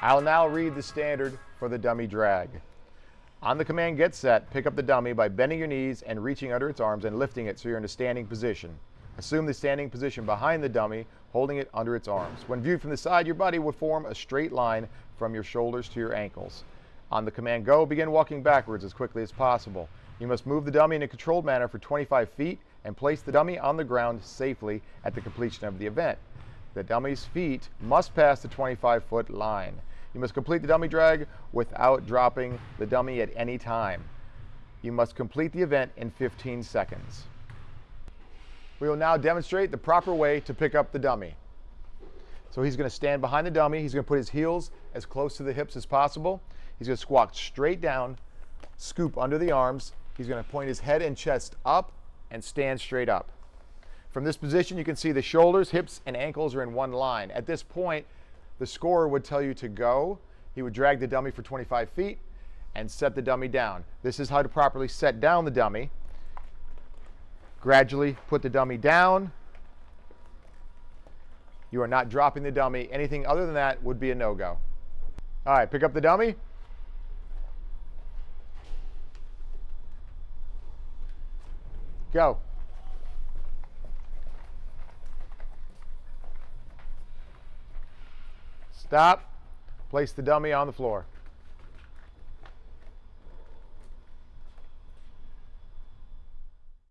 I'll now read the standard for the dummy drag. On the command get set, pick up the dummy by bending your knees and reaching under its arms and lifting it so you're in a standing position. Assume the standing position behind the dummy, holding it under its arms. When viewed from the side, your body would form a straight line from your shoulders to your ankles. On the command go, begin walking backwards as quickly as possible. You must move the dummy in a controlled manner for 25 feet and place the dummy on the ground safely at the completion of the event. The dummy's feet must pass the 25 foot line. You must complete the dummy drag without dropping the dummy at any time. You must complete the event in 15 seconds. We will now demonstrate the proper way to pick up the dummy. So he's going to stand behind the dummy. He's going to put his heels as close to the hips as possible. He's going to squat straight down, scoop under the arms. He's going to point his head and chest up and stand straight up. From this position, you can see the shoulders, hips, and ankles are in one line. At this point, the scorer would tell you to go. He would drag the dummy for 25 feet and set the dummy down. This is how to properly set down the dummy. Gradually put the dummy down. You are not dropping the dummy. Anything other than that would be a no-go. All right, pick up the dummy. Go. Stop. Place the dummy on the floor.